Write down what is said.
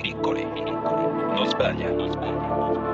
piccoli, piccoli. Non sbaglia, non sbaglia.